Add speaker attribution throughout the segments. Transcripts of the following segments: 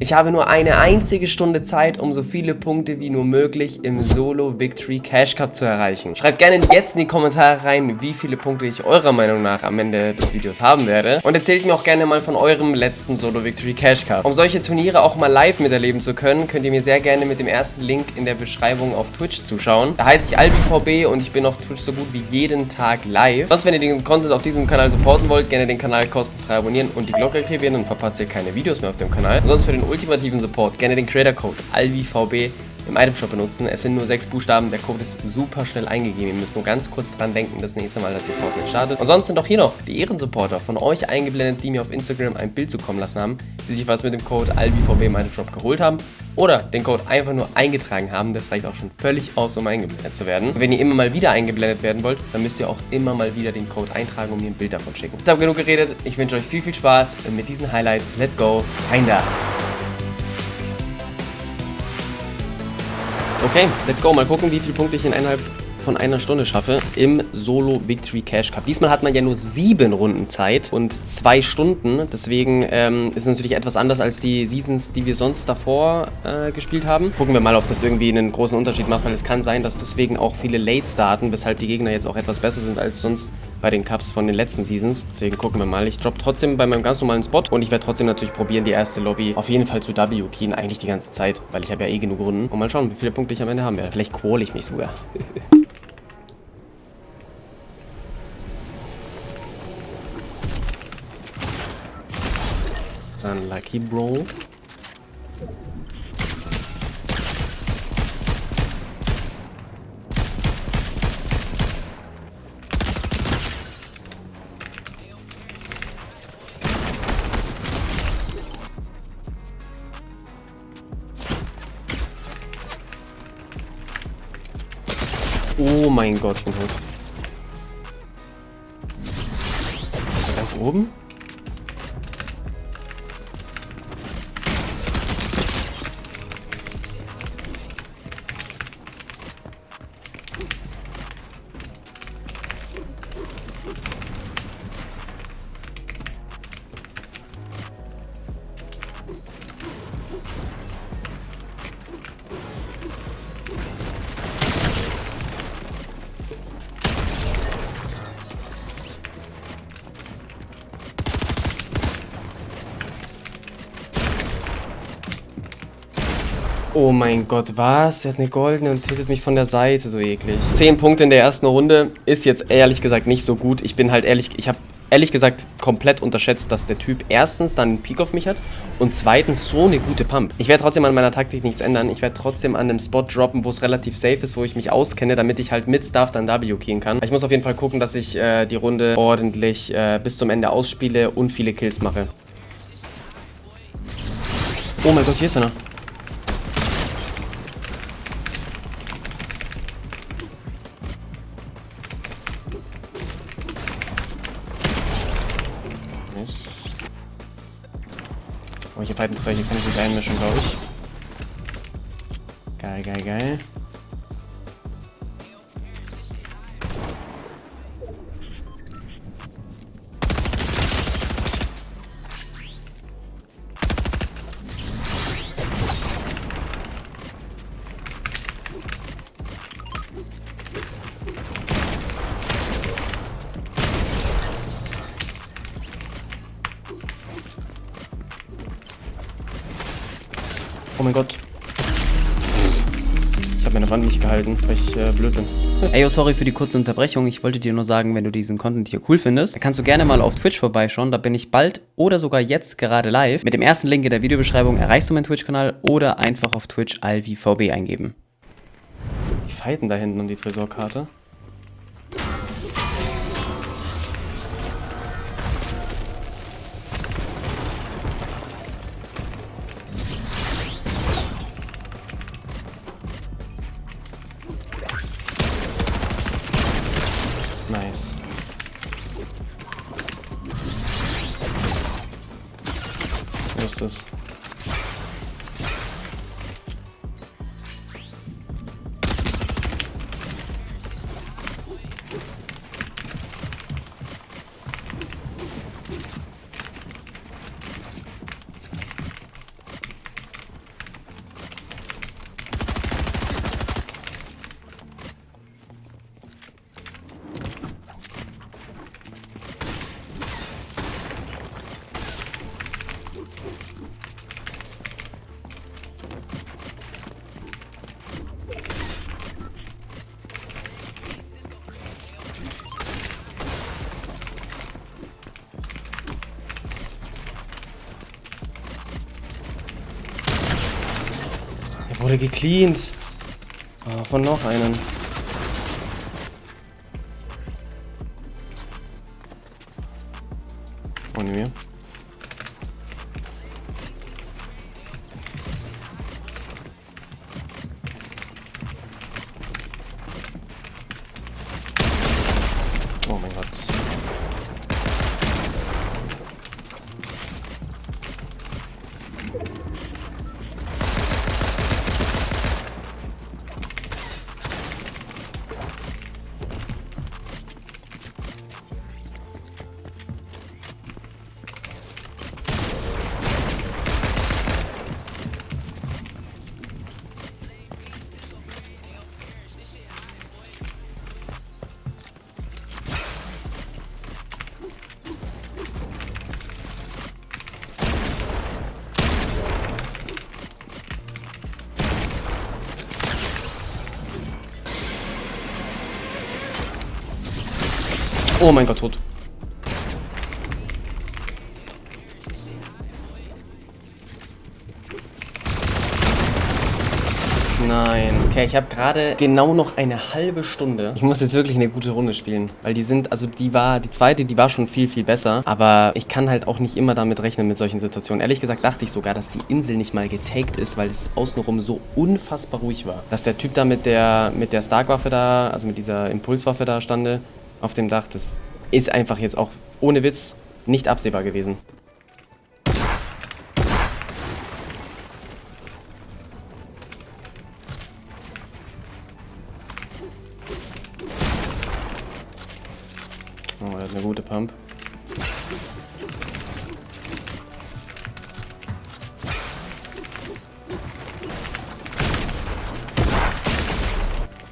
Speaker 1: Ich habe nur eine einzige Stunde Zeit, um so viele Punkte wie nur möglich im Solo Victory Cash Cup zu erreichen. Schreibt gerne jetzt in die Kommentare rein, wie viele Punkte ich eurer Meinung nach am Ende des Videos haben werde. Und erzählt mir auch gerne mal von eurem letzten Solo Victory Cash Cup. Um solche Turniere auch mal live miterleben zu können, könnt ihr mir sehr gerne mit dem ersten Link in der Beschreibung auf Twitch zuschauen. Da heiße ich AlbiVB und ich bin auf Twitch so gut wie jeden Tag live. Sonst, wenn ihr den Content auf diesem Kanal supporten wollt, gerne den Kanal kostenfrei abonnieren und die Glocke aktivieren, dann verpasst ihr keine Videos mehr auf dem Kanal. Und sonst für den ultimativen Support gerne den Creator Code ALVIVB im Itemshop benutzen. Es sind nur sechs Buchstaben, der Code ist super schnell eingegeben. Ihr müsst nur ganz kurz dran denken, das nächste Mal, dass ihr Fortnite startet. Und sonst sind auch hier noch die Ehrensupporter von euch eingeblendet, die mir auf Instagram ein Bild zukommen lassen haben, die sich was mit dem Code ALVIVB im Itemshop geholt haben oder den Code einfach nur eingetragen haben. Das reicht auch schon völlig aus, um eingeblendet zu werden. Und wenn ihr immer mal wieder eingeblendet werden wollt, dann müsst ihr auch immer mal wieder den Code eintragen und mir ein Bild davon schicken. Jetzt habe genug geredet. Ich wünsche euch viel, viel Spaß mit diesen Highlights. Let's go. Rein da. Okay, let's go. Mal gucken, wie viele Punkte ich in innerhalb von einer Stunde schaffe im Solo Victory Cash Cup. Diesmal hat man ja nur sieben Runden Zeit und zwei Stunden. Deswegen ähm, ist es natürlich etwas anders als die Seasons, die wir sonst davor äh, gespielt haben. Gucken wir mal, ob das irgendwie einen großen Unterschied macht, weil es kann sein, dass deswegen auch viele Late starten, weshalb die Gegner jetzt auch etwas besser sind als sonst bei den Cups von den letzten Seasons. Deswegen gucken wir mal. Ich droppe trotzdem bei meinem ganz normalen Spot und ich werde trotzdem natürlich probieren, die erste Lobby auf jeden Fall zu W-Keyen. Eigentlich die ganze Zeit, weil ich habe ja eh genug Runden. Und mal schauen, wie viele Punkte ich am Ende haben werde. Vielleicht qual ich mich sogar. Dann Lucky Bro. Mein Gott, ich bin tot. Er ganz oben? Oh mein Gott, was? Er hat eine goldene und hittet mich von der Seite, so eklig. Zehn Punkte in der ersten Runde ist jetzt ehrlich gesagt nicht so gut. Ich bin halt ehrlich, ich habe ehrlich gesagt komplett unterschätzt, dass der Typ erstens dann einen Peak auf mich hat und zweitens so eine gute Pump. Ich werde trotzdem an meiner Taktik nichts ändern. Ich werde trotzdem an einem Spot droppen, wo es relativ safe ist, wo ich mich auskenne, damit ich halt mit Stuff dann W keyen kann. Ich muss auf jeden Fall gucken, dass ich äh, die Runde ordentlich äh, bis zum Ende ausspiele und viele Kills mache. Oh mein Gott, hier ist einer. Oh, hier fighten zwei, hier kann ich mich einmischen, glaube ich. Geil, geil, geil. Oh mein Gott. Ich habe meine Wand nicht gehalten, weil ich äh, blöd bin. Ey, oh, sorry für die kurze Unterbrechung. Ich wollte dir nur sagen, wenn du diesen Content hier cool findest, dann kannst du gerne mal auf Twitch vorbeischauen. Da bin ich bald oder sogar jetzt gerade live. Mit dem ersten Link in der Videobeschreibung erreichst du meinen Twitch-Kanal oder einfach auf Twitch alvivb eingeben. Die fighten da hinten um die Tresorkarte. Ist? Wurde gecleant. Oh, von noch einen. Oh mein Gott, tot. Nein. Okay, ich habe gerade genau noch eine halbe Stunde. Ich muss jetzt wirklich eine gute Runde spielen. Weil die sind, also die war, die zweite, die war schon viel, viel besser. Aber ich kann halt auch nicht immer damit rechnen mit solchen Situationen. Ehrlich gesagt dachte ich sogar, dass die Insel nicht mal getaked ist, weil es außenrum so unfassbar ruhig war. Dass der Typ da mit der, mit der Stark-Waffe da, also mit dieser Impulswaffe da stande, auf dem Dach, das ist einfach jetzt auch ohne Witz nicht absehbar gewesen. Oh, er hat eine gute Pump.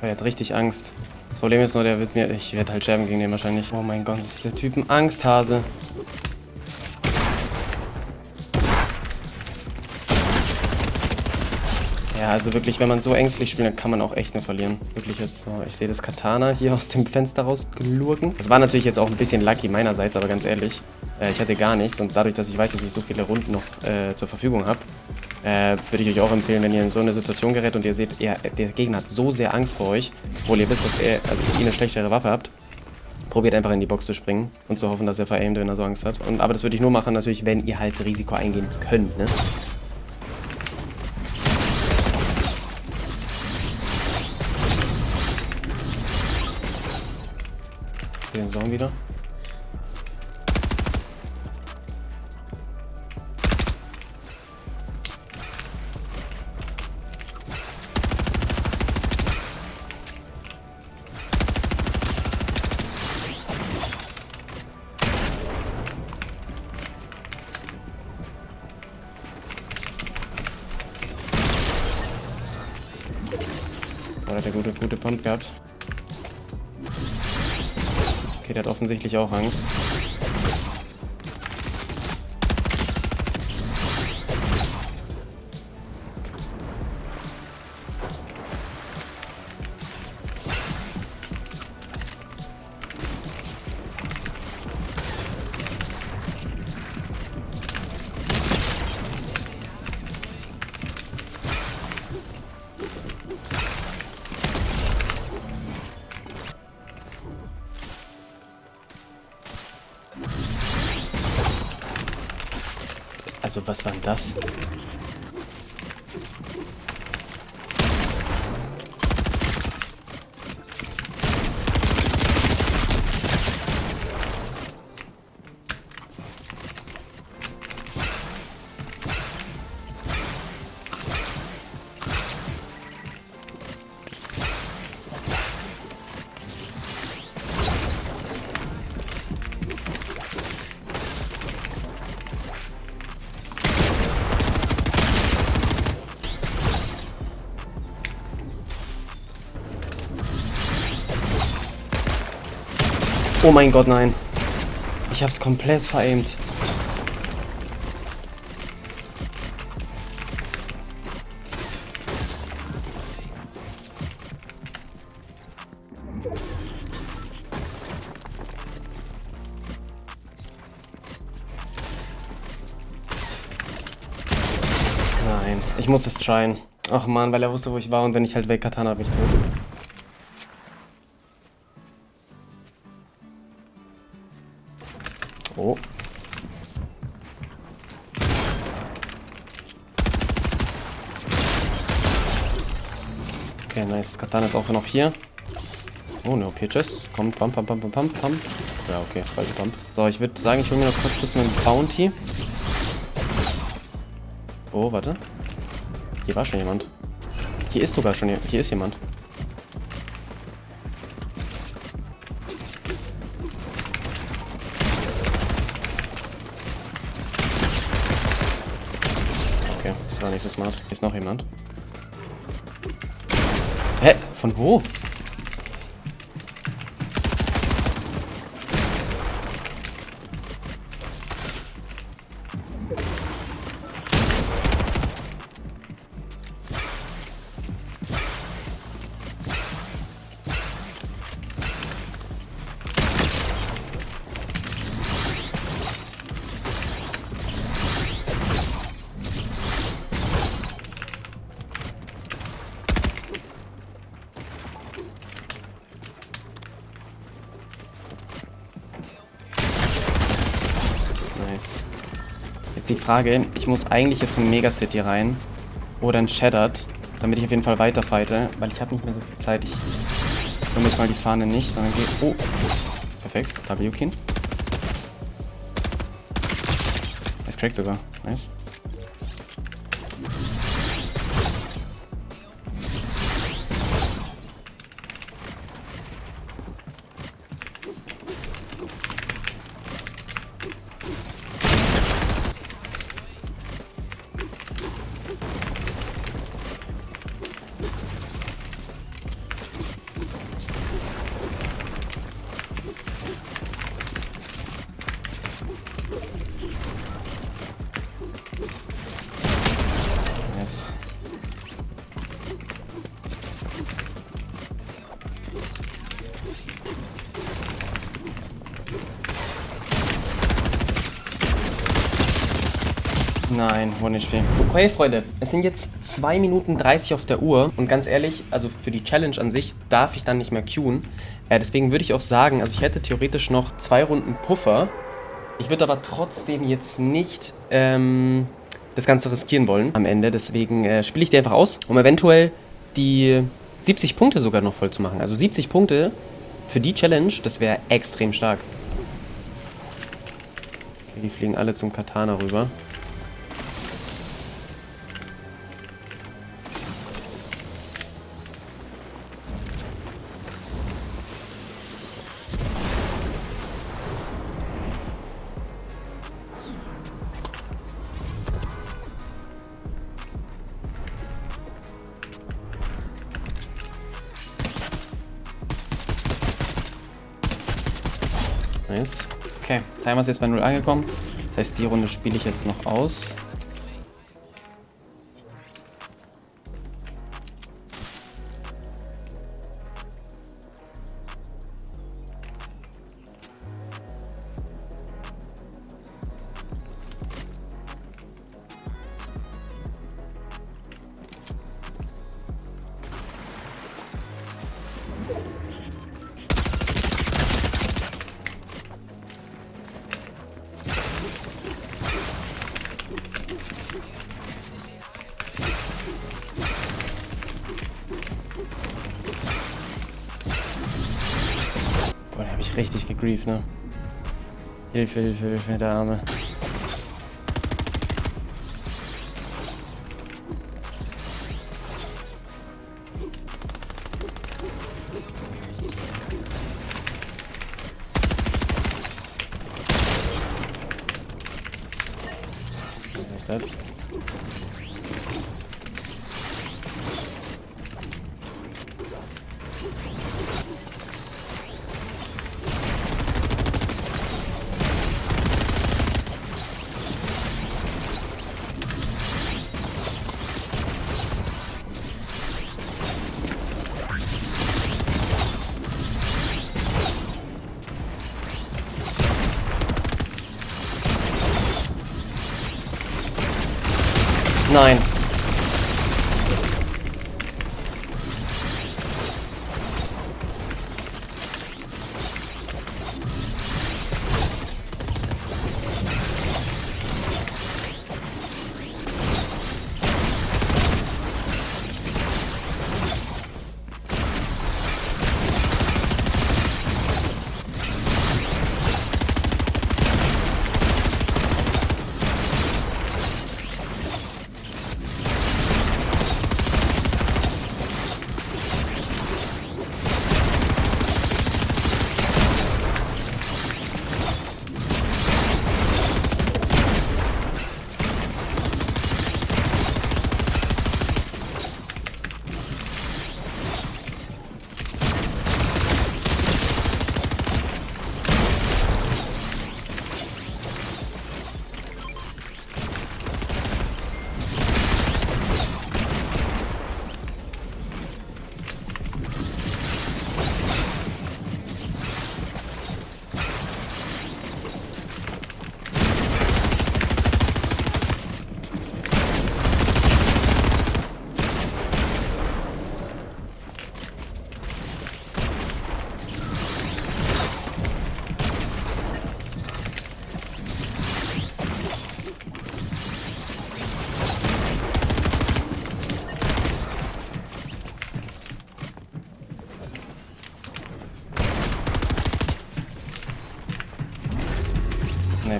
Speaker 1: Er hat richtig Angst. Das Problem ist nur, der wird mir... Ich werde halt sterben gegen den wahrscheinlich. Oh mein Gott, ist der Typ ein Angsthase. Ja, also wirklich, wenn man so ängstlich spielt, dann kann man auch echt nur verlieren. Wirklich jetzt so. Ich sehe das Katana hier aus dem Fenster rausgelurken. Das war natürlich jetzt auch ein bisschen lucky meinerseits, aber ganz ehrlich, äh, ich hatte gar nichts. Und dadurch, dass ich weiß, dass ich so viele Runden noch äh, zur Verfügung habe, äh, würde ich euch auch empfehlen, wenn ihr in so eine Situation gerät und ihr seht, er, der Gegner hat so sehr Angst vor euch, obwohl ihr wisst, dass er, also ihr eine schlechtere Waffe habt, probiert einfach in die Box zu springen und zu hoffen, dass er veraimt, wenn er so Angst hat. Und, aber das würde ich nur machen, natürlich, wenn ihr halt Risiko eingehen könnt, ne? Den Song wieder. Hat der gute, gute Pump gehabt. Okay, der hat offensichtlich auch Angst. Also, was war denn das? Oh mein Gott, nein. Ich hab's komplett verämt. Nein, ich muss es tryen. Ach man, weil er wusste, wo ich war und wenn ich halt wegkatan, habe ich tot. Nice. Katana ist auch noch hier. Oh, ne OP-Chest. Kommt, pump, pump, pump, pump, pump. Ja, okay, falsche Pump. So, ich würde sagen, ich hole mir noch kurz kurz meinen Bounty. Oh, warte. Hier war schon jemand. Hier ist sogar schon hier ist jemand. Okay, das war nicht so smart. Hier ist noch jemand. Von wo? Jetzt die Frage, ich muss eigentlich jetzt in Megacity rein oder in Shattered, damit ich auf jeden Fall weiterfighte, weil ich habe nicht mehr so viel Zeit. Ich nehme jetzt mal die Fahne nicht, sondern gehe... Oh, perfekt. W-Kin. Es crackt sogar. Nice. Nein, One-HP. Okay, Freunde, es sind jetzt 2 Minuten 30 auf der Uhr und ganz ehrlich, also für die Challenge an sich darf ich dann nicht mehr queuen. Äh, deswegen würde ich auch sagen, also ich hätte theoretisch noch zwei Runden Puffer. Ich würde aber trotzdem jetzt nicht ähm, das Ganze riskieren wollen am Ende. Deswegen äh, spiele ich die einfach aus, um eventuell die 70 Punkte sogar noch voll zu machen. Also 70 Punkte für die Challenge, das wäre extrem stark. Okay, die fliegen alle zum Katana rüber. Nice. Okay, Timer ist jetzt bei 0 angekommen. Das heißt, die Runde spiele ich jetzt noch aus. Richtig gegrieft, ne? Hilfe, Hilfe, Hilfe, der Arme. Was ist das? Nein.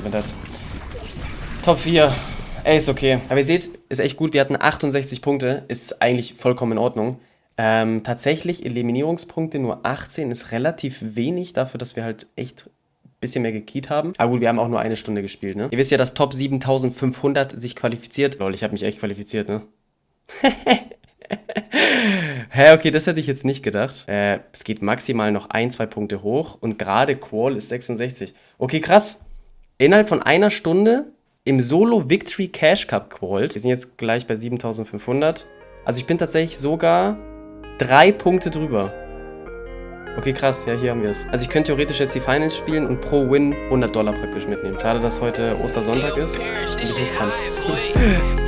Speaker 1: Mit that. Top 4. Ey, ist okay. Aber ihr seht, ist echt gut. Wir hatten 68 Punkte. Ist eigentlich vollkommen in Ordnung. Ähm, tatsächlich Eliminierungspunkte nur 18 ist relativ wenig dafür, dass wir halt echt ein bisschen mehr gekeyt haben. Aber gut, wir haben auch nur eine Stunde gespielt, ne? Ihr wisst ja, dass Top 7500 sich qualifiziert. Lol, ich habe mich echt qualifiziert, ne? Hä, okay, das hätte ich jetzt nicht gedacht. Äh, es geht maximal noch ein, zwei Punkte hoch und gerade Qual ist 66. Okay, krass. Innerhalb von einer Stunde im Solo Victory Cash Cup qualt. Wir sind jetzt gleich bei 7500. Also ich bin tatsächlich sogar drei Punkte drüber. Okay, krass. Ja, hier haben wir es. Also ich könnte theoretisch jetzt die Finals spielen und pro Win 100 Dollar praktisch mitnehmen. Schade, dass heute Ostersonntag ist. Ein bisschen